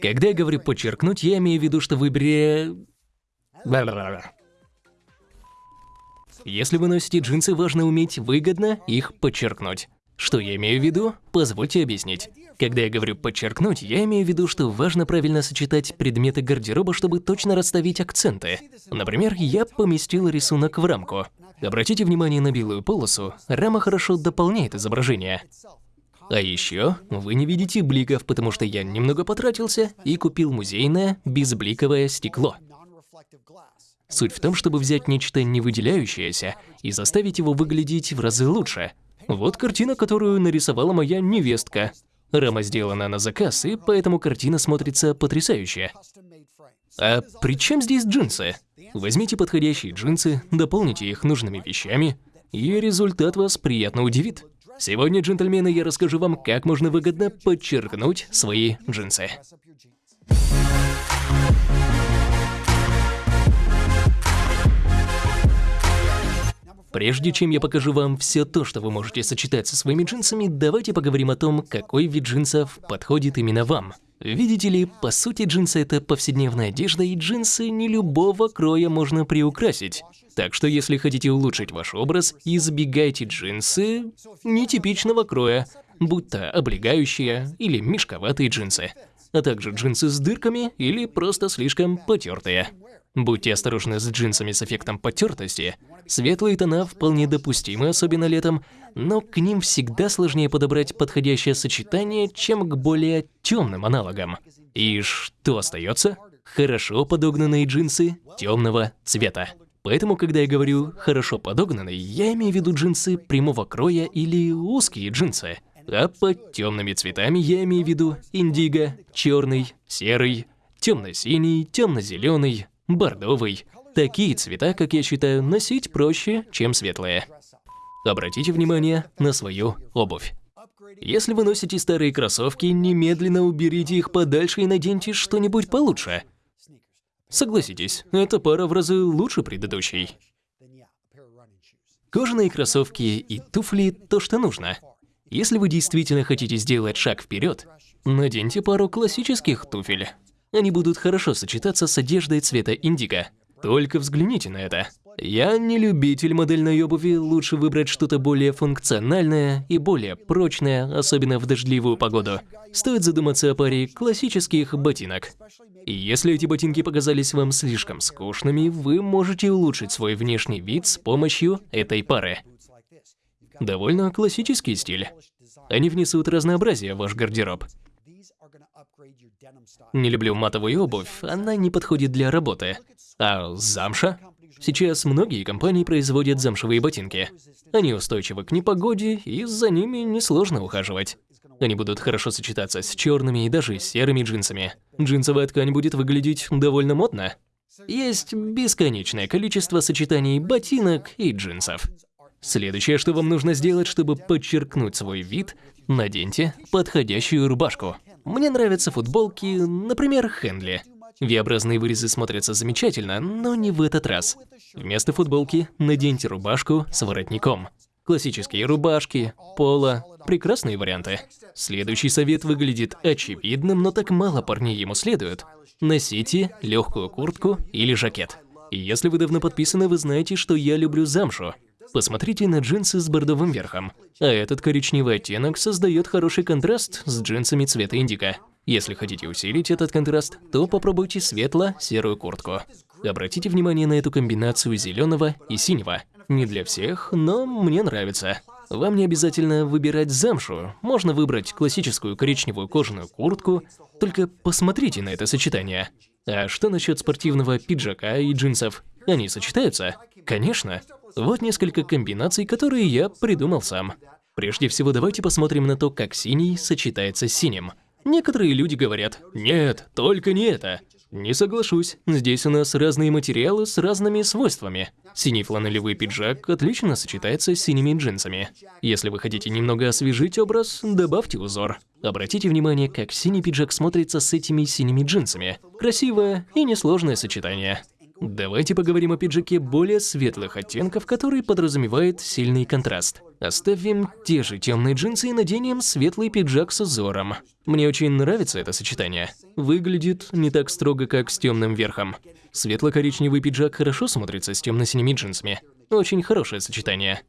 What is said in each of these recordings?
Когда я говорю подчеркнуть, я имею в виду, что выбери... Если вы носите джинсы, важно уметь выгодно их подчеркнуть. Что я имею в виду? Позвольте объяснить. Когда я говорю «подчеркнуть», я имею в виду, что важно правильно сочетать предметы гардероба, чтобы точно расставить акценты. Например, я поместил рисунок в рамку. Обратите внимание на белую полосу, рама хорошо дополняет изображение. А еще вы не видите бликов, потому что я немного потратился и купил музейное безбликовое стекло. Суть в том, чтобы взять нечто не выделяющееся и заставить его выглядеть в разы лучше. Вот картина, которую нарисовала моя невестка. Рама сделана на заказ, и поэтому картина смотрится потрясающе. А при чем здесь джинсы? Возьмите подходящие джинсы, дополните их нужными вещами, и результат вас приятно удивит. Сегодня, джентльмены, я расскажу вам, как можно выгодно подчеркнуть свои джинсы. Прежде чем я покажу вам все то, что вы можете сочетать со своими джинсами, давайте поговорим о том, какой вид джинсов подходит именно вам. Видите ли, по сути джинсы это повседневная одежда, и джинсы не любого кроя можно приукрасить. Так что если хотите улучшить ваш образ, избегайте джинсы нетипичного кроя, будь то облегающие или мешковатые джинсы, а также джинсы с дырками или просто слишком потертые. Будьте осторожны с джинсами с эффектом потертости. Светлые тона вполне допустимы, особенно летом, но к ним всегда сложнее подобрать подходящее сочетание, чем к более темным аналогам. И что остается? Хорошо подогнанные джинсы темного цвета. Поэтому, когда я говорю «хорошо подогнанный», я имею в виду джинсы прямого кроя или узкие джинсы. А под темными цветами я имею в виду индиго, черный, серый, темно-синий, темно-зеленый, бордовый. Такие цвета, как я считаю, носить проще, чем светлые. Обратите внимание на свою обувь. Если вы носите старые кроссовки, немедленно уберите их подальше и наденьте что-нибудь получше. Согласитесь, эта пара в разы лучше предыдущей. Кожаные кроссовки и туфли – то, что нужно. Если вы действительно хотите сделать шаг вперед, наденьте пару классических туфель. Они будут хорошо сочетаться с одеждой цвета индиго. Только взгляните на это. Я не любитель модельной обуви, лучше выбрать что-то более функциональное и более прочное, особенно в дождливую погоду. Стоит задуматься о паре классических ботинок. И если эти ботинки показались вам слишком скучными, вы можете улучшить свой внешний вид с помощью этой пары. Довольно классический стиль. Они внесут разнообразие в ваш гардероб. Не люблю матовую обувь, она не подходит для работы. А замша? Сейчас многие компании производят замшевые ботинки. Они устойчивы к непогоде, и за ними несложно ухаживать. Они будут хорошо сочетаться с черными и даже серыми джинсами. Джинсовая ткань будет выглядеть довольно модно. Есть бесконечное количество сочетаний ботинок и джинсов. Следующее, что вам нужно сделать, чтобы подчеркнуть свой вид, наденьте подходящую рубашку. Мне нравятся футболки, например, Хенли. V-образные вырезы смотрятся замечательно, но не в этот раз. Вместо футболки наденьте рубашку с воротником. Классические рубашки, поло – прекрасные варианты. Следующий совет выглядит очевидным, но так мало парней ему следует. Носите легкую куртку или жакет. Если вы давно подписаны, вы знаете, что я люблю замшу. Посмотрите на джинсы с бордовым верхом. А этот коричневый оттенок создает хороший контраст с джинсами цвета индиго. Если хотите усилить этот контраст, то попробуйте светло-серую куртку. Обратите внимание на эту комбинацию зеленого и синего. Не для всех, но мне нравится. Вам не обязательно выбирать замшу, можно выбрать классическую коричневую кожаную куртку, только посмотрите на это сочетание. А что насчет спортивного пиджака и джинсов? Они сочетаются? Конечно. Вот несколько комбинаций, которые я придумал сам. Прежде всего, давайте посмотрим на то, как синий сочетается с синим. Некоторые люди говорят, нет, только не это. Не соглашусь, здесь у нас разные материалы с разными свойствами. Синий фланелевый пиджак отлично сочетается с синими джинсами. Если вы хотите немного освежить образ, добавьте узор. Обратите внимание, как синий пиджак смотрится с этими синими джинсами. Красивое и несложное сочетание. Давайте поговорим о пиджаке более светлых оттенков, который подразумевает сильный контраст. Оставим те же темные джинсы и наденем светлый пиджак с узором. Мне очень нравится это сочетание. Выглядит не так строго, как с темным верхом. Светло-коричневый пиджак хорошо смотрится с темно-синими джинсами. Очень хорошее сочетание.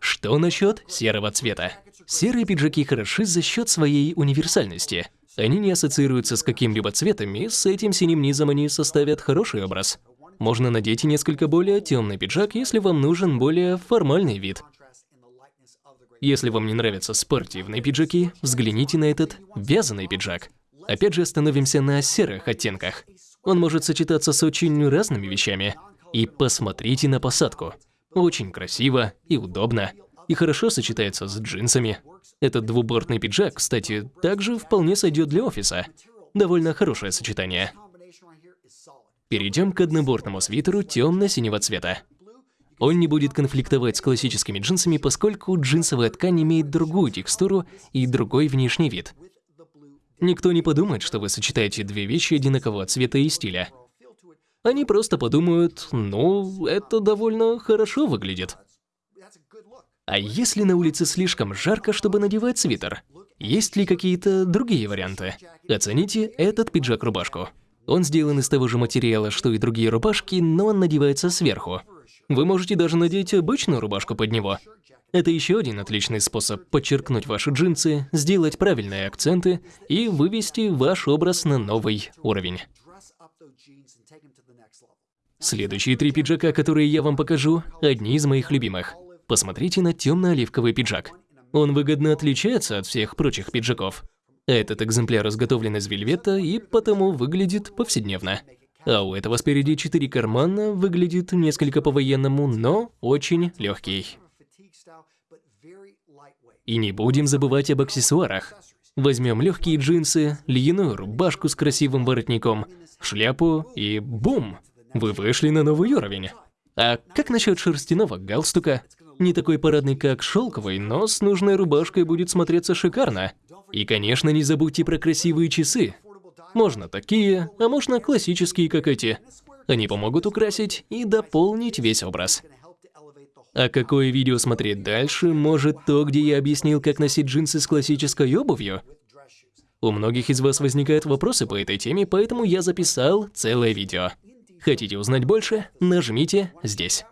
Что насчет серого цвета? Серые пиджаки хороши за счет своей универсальности. Они не ассоциируются с каким-либо цветом, и с этим синим низом они составят хороший образ. Можно надеть несколько более темный пиджак, если вам нужен более формальный вид. Если вам не нравятся спортивные пиджаки, взгляните на этот вязаный пиджак. Опять же остановимся на серых оттенках. Он может сочетаться с очень разными вещами. И посмотрите на посадку. Очень красиво и удобно. И хорошо сочетается с джинсами. Этот двубортный пиджак, кстати, также вполне сойдет для офиса. Довольно хорошее сочетание. Перейдем к однобортному свитеру темно-синего цвета. Он не будет конфликтовать с классическими джинсами, поскольку джинсовая ткань имеет другую текстуру и другой внешний вид. Никто не подумает, что вы сочетаете две вещи одинакового цвета и стиля. Они просто подумают, ну, это довольно хорошо выглядит. А если на улице слишком жарко, чтобы надевать свитер? Есть ли какие-то другие варианты? Оцените этот пиджак-рубашку. Он сделан из того же материала, что и другие рубашки, но он надевается сверху. Вы можете даже надеть обычную рубашку под него. Это еще один отличный способ подчеркнуть ваши джинсы, сделать правильные акценты и вывести ваш образ на новый уровень. Следующие три пиджака, которые я вам покажу, одни из моих любимых. Посмотрите на темно-оливковый пиджак. Он выгодно отличается от всех прочих пиджаков. Этот экземпляр изготовлен из вельвета и потому выглядит повседневно. А у этого спереди четыре кармана, выглядит несколько по-военному, но очень легкий. И не будем забывать об аксессуарах. Возьмем легкие джинсы, льняную рубашку с красивым воротником, шляпу и бум! Вы вышли на новый уровень. А как насчет шерстяного галстука? Не такой парадный, как шелковый, но с нужной рубашкой будет смотреться шикарно. И, конечно, не забудьте про красивые часы. Можно такие, а можно классические, как эти. Они помогут украсить и дополнить весь образ. А какое видео смотреть дальше? Может, то, где я объяснил, как носить джинсы с классической обувью? У многих из вас возникают вопросы по этой теме, поэтому я записал целое видео. Хотите узнать больше? Нажмите здесь.